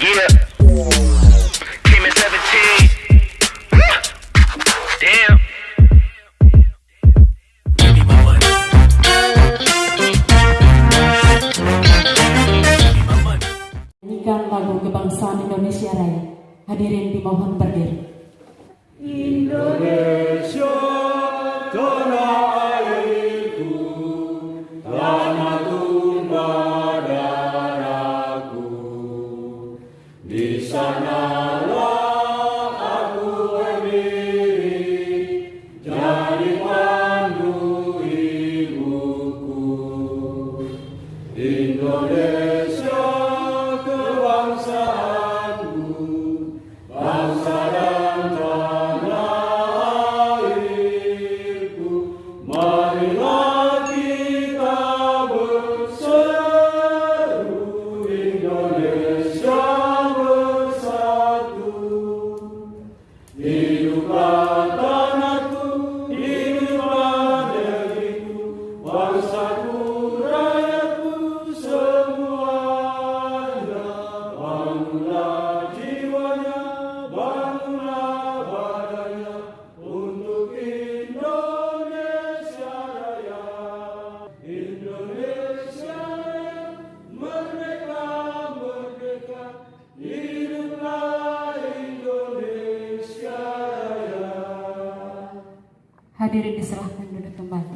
Yeah. Came in 17. Damn. Nyanyikan lagu kebangsaan Indonesia Raya. Hadirin dimohon berdiri. Indonesia tanah Hadirin diserahkan duduk kembali.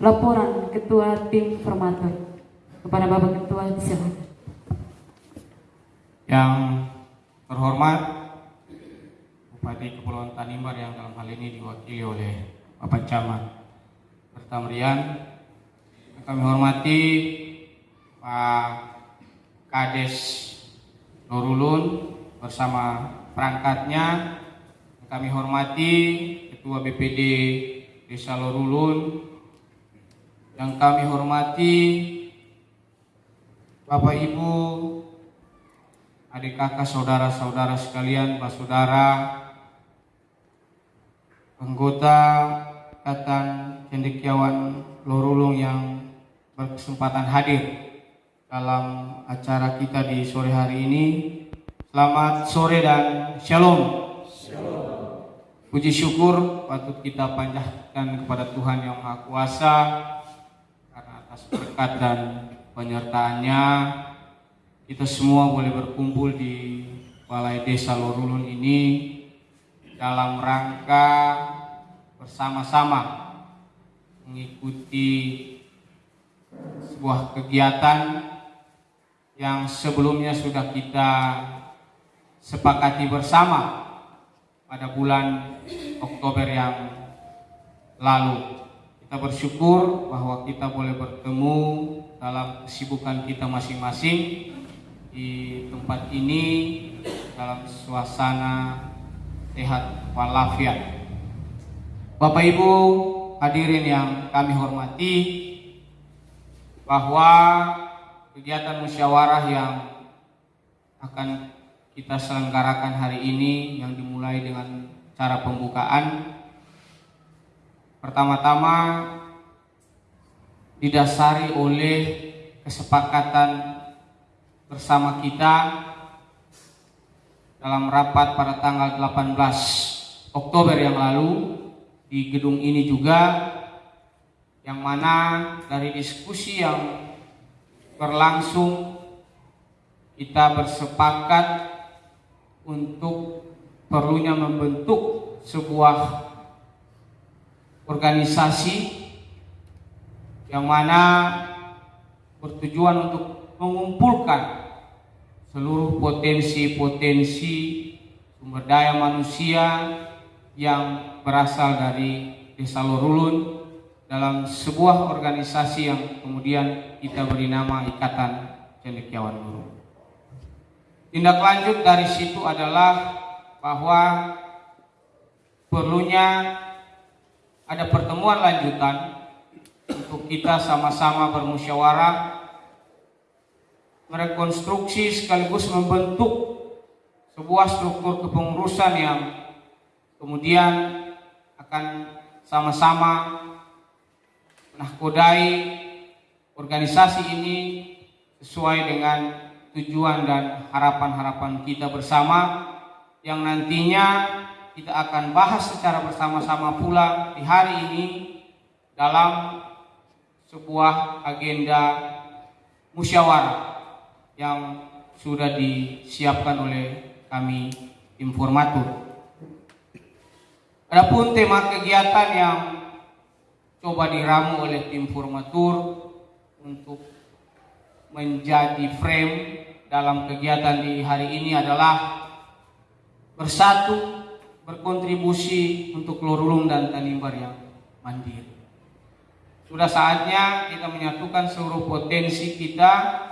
Laporan Ketua Tim Formator kepada Bapak Ketua disilakan. Yang terhormat Bupati Kepulauan Tanimbar yang dalam hal ini diwakili oleh Bapak Camat Bertamrian kami hormati Pak Kades Nurulun bersama perangkatnya kami hormati Ketua BPD Desa Lorulun yang kami hormati Bapak Ibu adik kakak saudara-saudara sekalian, pak saudara, anggota Ikatan Cendekiawan Lorulung yang berkesempatan hadir dalam acara kita di sore hari ini. Selamat sore dan shalom. Puji syukur patut kita panjatkan kepada Tuhan yang Maha Kuasa karena atas berkat dan penyertaannya kita semua boleh berkumpul di Balai Desa Lorulun ini dalam rangka bersama-sama mengikuti sebuah kegiatan yang sebelumnya sudah kita sepakati bersama pada bulan Oktober yang lalu. Kita bersyukur bahwa kita boleh bertemu dalam kesibukan kita masing-masing di tempat ini dalam suasana sehat walafiat. Bapak Ibu hadirin yang kami hormati bahwa kegiatan musyawarah yang akan kita selenggarakan hari ini yang dimulai dengan cara pembukaan. Pertama-tama didasari oleh kesepakatan bersama kita dalam rapat pada tanggal 18 Oktober yang lalu di gedung ini juga yang mana dari diskusi yang berlangsung kita bersepakat untuk perlunya membentuk sebuah organisasi yang mana bertujuan untuk mengumpulkan seluruh potensi-potensi sumber daya manusia yang berasal dari Desa Lorulun dalam sebuah organisasi yang kemudian kita beri nama Ikatan Cendekiawan Lorulun. Tindak lanjut dari situ adalah bahwa perlunya ada pertemuan lanjutan untuk kita sama-sama bermusyawarah merekonstruksi sekaligus membentuk sebuah struktur kepengurusan yang kemudian akan sama-sama menahkodai organisasi ini sesuai dengan tujuan dan harapan-harapan kita bersama yang nantinya kita akan bahas secara bersama-sama pula di hari ini dalam sebuah agenda musyawarah yang sudah disiapkan oleh kami informator. Adapun tema kegiatan yang coba diramu oleh tim formatur untuk menjadi frame dalam kegiatan di hari ini adalah bersatu berkontribusi untuk Lorulung dan Tanimbar yang mandiri. Sudah saatnya kita menyatukan seluruh potensi kita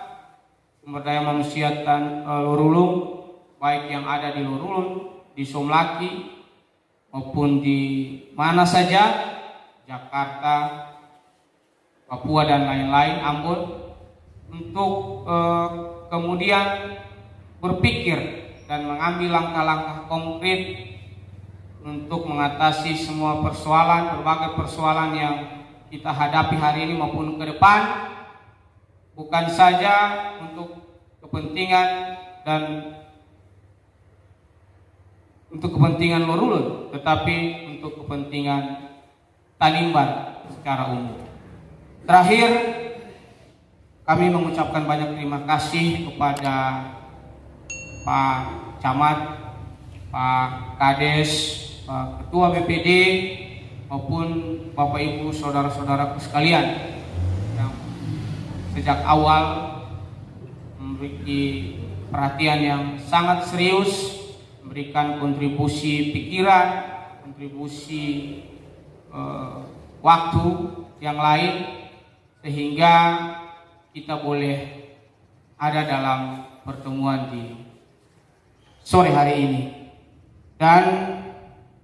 sumber daya manusia tan uh, Lorulung baik yang ada di Lorulung, di Somlaki maupun di mana saja Jakarta, Papua dan lain-lain Ambon untuk uh, kemudian berpikir dan mengambil langkah-langkah konkret untuk mengatasi semua persoalan, berbagai persoalan yang kita hadapi hari ini maupun ke depan bukan saja untuk kepentingan dan untuk kepentingan Lorulun tetapi untuk kepentingan Tanimbar secara umum. Terakhir kami mengucapkan banyak terima kasih kepada Pak Camat, Pak Kades, Pak Ketua BPD maupun Bapak Ibu saudara-saudaraku sekalian yang sejak awal memiliki perhatian yang sangat serius memberikan kontribusi pikiran, kontribusi eh, waktu yang lain sehingga kita boleh ada dalam pertemuan di sore hari ini dan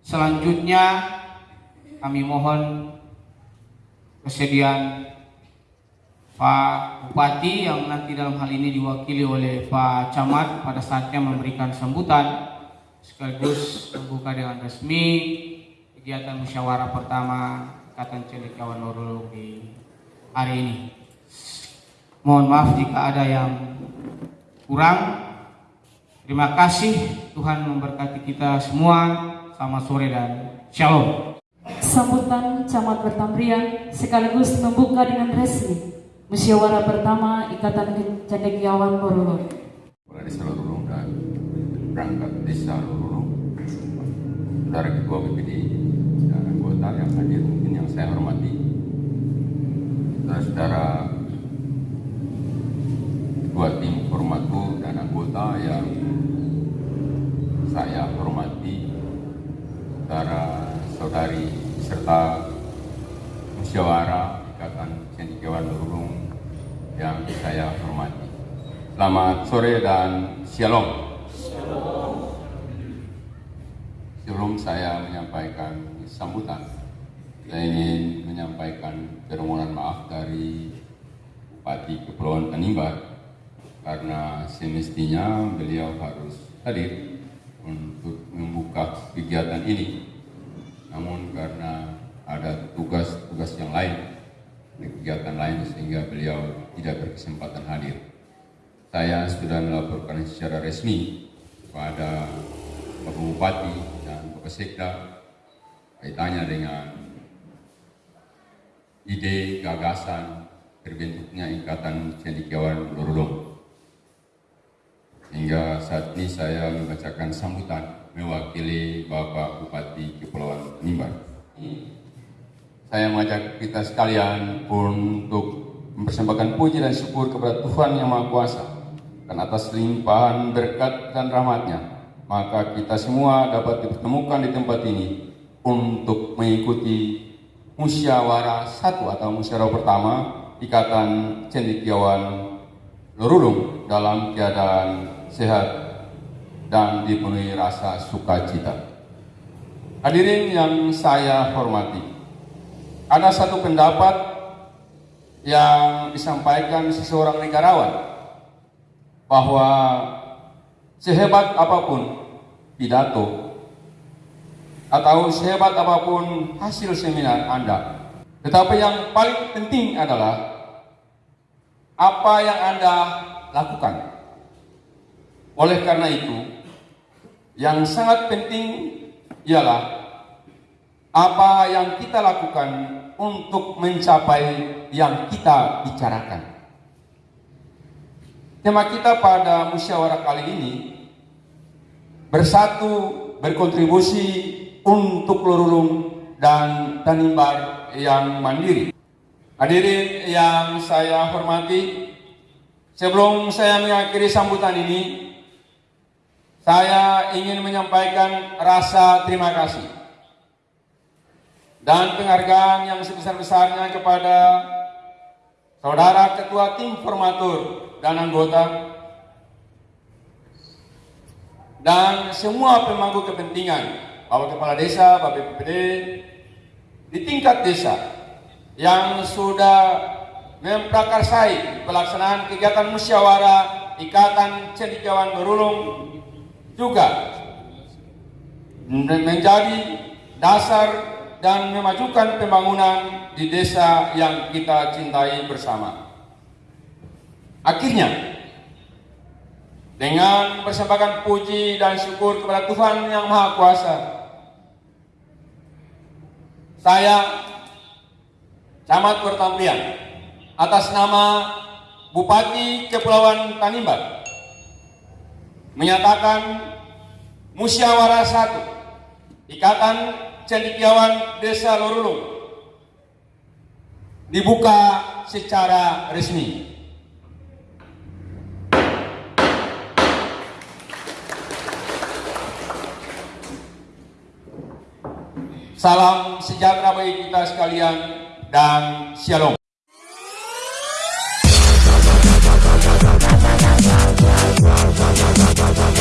selanjutnya kami mohon kesediaan Pak Bupati yang nanti dalam hal ini diwakili oleh Pak Camat pada saatnya memberikan sambutan sekaligus membuka dengan resmi kegiatan musyawarah pertama Ikatan Cendekiawan Nurul di hari ini. Mohon maaf jika ada yang kurang. Terima kasih Tuhan memberkati kita semua. Selamat sore dan shalom. Sambutan Camat Bertambrian sekaligus membuka dengan resmi musyawarah pertama Ikatan Cendekiawan Borolong. Kepala Desa Lorulung dan perangkat Desa Lorulung, Saudara Ketua BPD dan anggota yang hadir mungkin yang saya hormati, saudara-saudara Ketua Tim Formatur dan anggota yang saya hormati, saudara saudari serta musyawarah Ikatan Cendekiawan Lorulung yang saya hormati. Selamat sore dan shalom. Sebelum saya menyampaikan sambutan, saya ingin menyampaikan permohonan maaf dari Bupati Kepulauan Tanimbar karena semestinya beliau harus hadir untuk membuka kegiatan ini. Namun karena ada tugas-tugas yang lain, kegiatan lain sehingga beliau tidak berkesempatan hadir. Saya sudah melaporkan secara resmi kepada Bapak Bupati dan Bapak Sekda kaitannya dengan ide gagasan terbentuknya Ikatan Cendekiawan Lorulung. Hingga saat ini saya membacakan sambutan mewakili Bapak Bupati Kepulauan Nimbar. Saya mengajak kita sekalian untuk mempersembahkan puji dan syukur kepada Tuhan Yang Maha Kuasa dan atas limpahan berkat dan rahmatnya maka kita semua dapat dipertemukan di tempat ini untuk mengikuti musyawarah satu atau musyawarah pertama Ikatan Cendekiawan Lorulung dalam keadaan sehat dan dipenuhi rasa sukacita. Hadirin yang saya hormati, ada satu pendapat yang disampaikan seseorang negarawan bahwa sehebat apa pun pidato atau sehebat apa pun hasil seminar Anda, tetapi yang paling penting adalah apa yang Anda lakukan. Oleh karena itu, yang sangat penting ialah apa yang kita lakukan untuk mencapai yang kita bicarakan. Tema kita pada musyawarah kali ini bersatu berkontribusi untuk lorulung dan tanimbar yang mandiri. Hadirin yang saya hormati, sebelum saya mengakhiri sambutan ini, saya ingin menyampaikan rasa terima kasih dan penghargaan yang sebesar-besarnya kepada saudara ketua tim formatur dan anggota dan semua pemangku kepentingan Bapak Kepala Desa, Bapak BPD di tingkat desa yang sudah memprakarsai pelaksanaan kegiatan musyawarah Ikatan Cendekiawan Berulung juga menjadi dasar dan memajukan pembangunan di desa yang kita cintai bersama. Akhirnya, dengan persembahkan puji dan syukur kepada Tuhan Yang Maha Kuasa, saya Camat Pertampian atas nama Bupati Kepulauan Tanimbar menyatakan musyawarah satu Ikatan Cendikiawan Desa Lorulung dibuka secara resmi. Salam sejahtera bagi kita sekalian dan shalom.